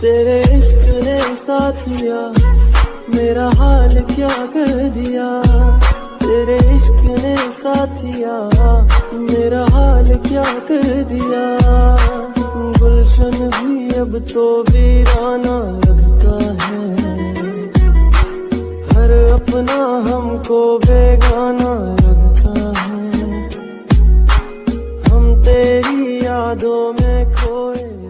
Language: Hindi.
तेरे इश्क ने साथिया मेरा हाल क्या कर दिया? तेरे इश्क ने साथिया मेरा हाल क्या कर दिया? गुलशन भी अब तो वीराना लगता है। हर अपना हमको बेगाना लगता है। हम तेरी यादों में खोए